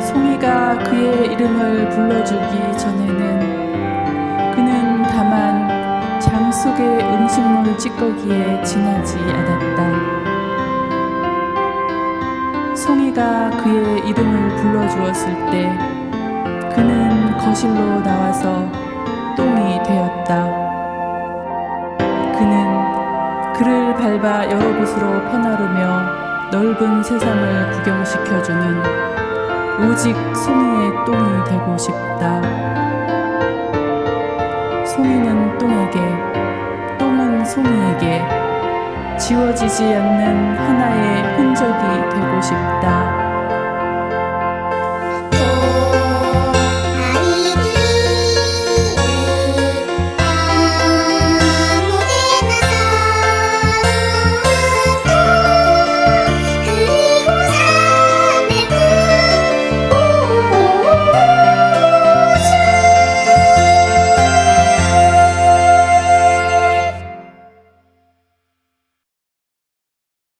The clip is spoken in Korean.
송이가 그의 이름을 불러주기 전에는 그는 다만 장 속의 음식물 찌꺼기에 지나지 않았다. 송이가 그의 이름을 불러주었을 때 그는 거실로 나와서 똥이 되었다. 그는 그를 밟아 여러 곳으로 퍼나르며 넓은 세상을 구경시켜주는 오직 송이의 똥이 되고 싶다. 송이는 똥에게, 똥은 송이에게 지워지지 않는 하나의 흔적이 되고 싶다.